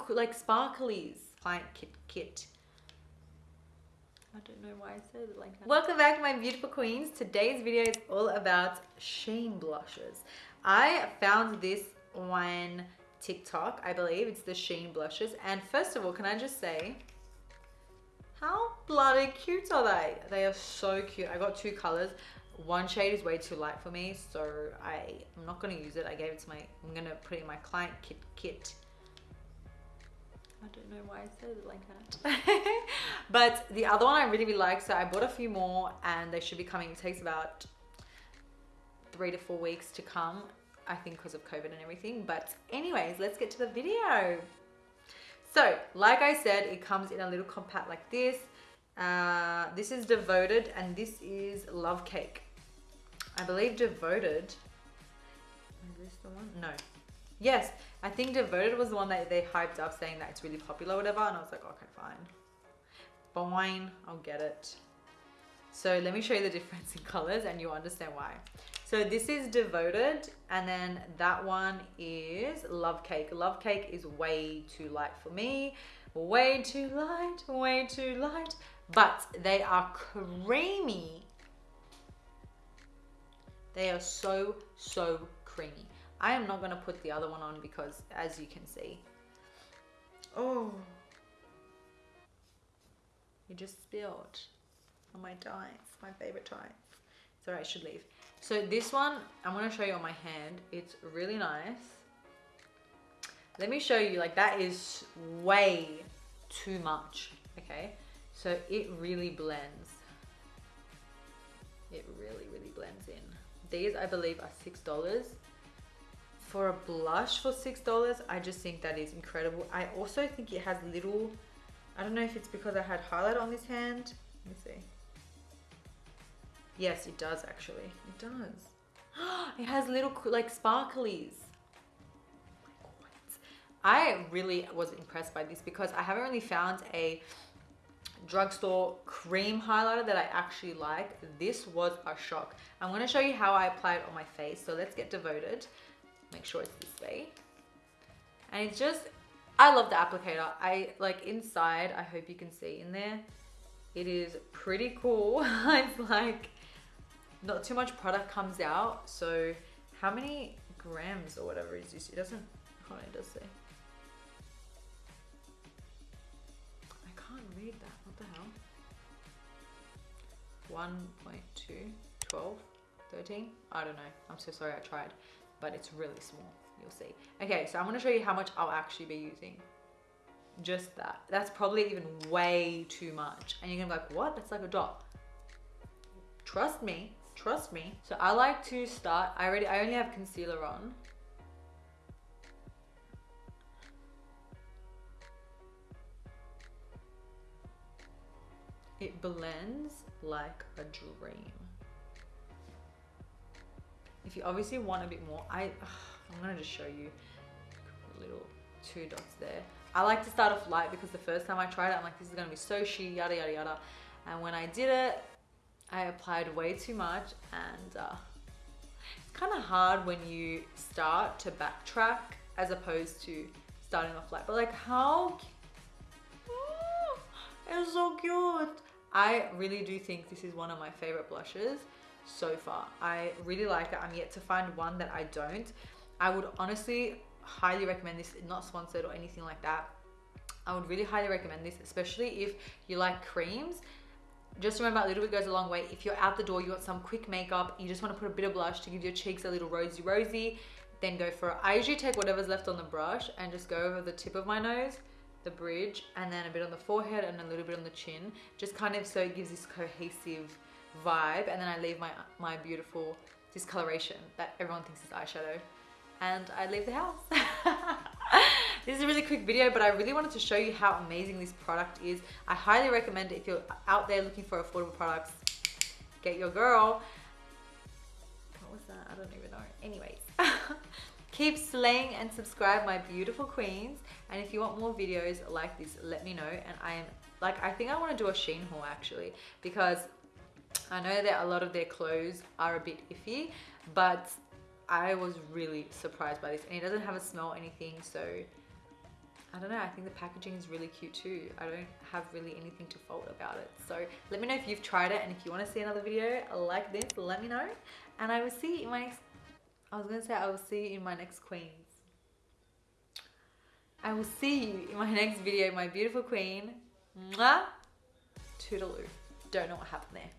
little like sparklies. Client kit kit. I don't know why I said it like that. Welcome back my beautiful queens. Today's video is all about Shein blushes. I found this on TikTok, I believe. It's the Shein blushes. And first of all, can I just say, how bloody cute are they? They are so cute. I got two colors. One shade is way too light for me, so I, I'm not going to use it. I gave it to my, I'm going to put it in my client kit kit know why I said it like that. but the other one I really, really like. So I bought a few more and they should be coming. It takes about three to four weeks to come. I think because of COVID and everything. But anyways, let's get to the video. So like I said, it comes in a little compact like this. Uh, this is Devoted and this is Love Cake. I believe Devoted. Is this the one? No. Yes, I think Devoted was the one that they hyped up saying that it's really popular whatever. And I was like, okay, fine. Fine, I'll get it. So let me show you the difference in colors and you'll understand why. So this is Devoted and then that one is Love Cake. Love Cake is way too light for me. Way too light, way too light. But they are creamy. They are so, so creamy. I am not going to put the other one on because as you can see, oh, you just spilled on my tights, my favorite tights. Sorry, I should leave. So this one, I'm going to show you on my hand. It's really nice. Let me show you, like that is way too much, okay? So it really blends. It really, really blends in. These, I believe, are $6 for a blush for six dollars i just think that is incredible. I also think it has little i don't know if it's because i had highlight on this hand. Let me see. Yes it does actually. It does. It has little like sparklies. I really was impressed by this because I haven't really found a drugstore cream highlighter that I actually like. This was a shock. I'm going to show you how I apply it on my face. So let's get devoted make sure it's this way. And it's just I love the applicator. I like inside I hope you can see in there it is pretty cool. It's like not too much product comes out. So how many grams or whatever is this? It doesn't hold on it does say. I can't read that. What the hell? 1.2 12 13 I don't know. I'm so sorry I tried but it's really small you'll see. Okay so i'm going to show you how much i'll actually be using. Just that. That's probably even way too much. And you're gonna be like what? That's like a dot. Trust me trust me. So i like to start i already i only have concealer on. It blends like a dream if you obviously want a bit more, I, I'm gonna just show you little two dots there. I like to start off light because the first time I tried it, I'm like, this is gonna be so sheer, yada, yada, yada. And when I did it, I applied way too much and uh, it's kind of hard when you start to backtrack as opposed to starting off light. But like how, oh, it's so cute. I really do think this is one of my favorite blushes so far. I really like it. I'm yet to find one that I don't. I would honestly highly recommend this, not sponsored or anything like that. I would really highly recommend this, especially if you like creams. Just remember, a little bit goes a long way. If you're out the door, you want some quick makeup, you just want to put a bit of blush to give your cheeks a little rosy rosy, then go for it. I usually take whatever's left on the brush and just go over the tip of my nose, the bridge, and then a bit on the forehead and a little bit on the chin, just kind of so it gives this cohesive vibe and then I leave my, my beautiful discoloration that everyone thinks is eyeshadow and I leave the house. this is a really quick video but I really wanted to show you how amazing this product is. I highly recommend it if you're out there looking for affordable products. Get your girl. What was that? I don't even know. Anyways. Keep slaying and subscribe my beautiful queens and if you want more videos like this let me know and I am like I think I want to do a Shein haul actually because I know that a lot of their clothes are a bit iffy, but I was really surprised by this. And it doesn't have a smell or anything, so I don't know, I think the packaging is really cute too. I don't have really anything to fault about it. So let me know if you've tried it and if you want to see another video like this, let me know. And I will see you in my next, I was going to say I will see you in my next Queens. I will see you in my next video, my beautiful queen. Mwah! Toodaloo. Don't know what happened there.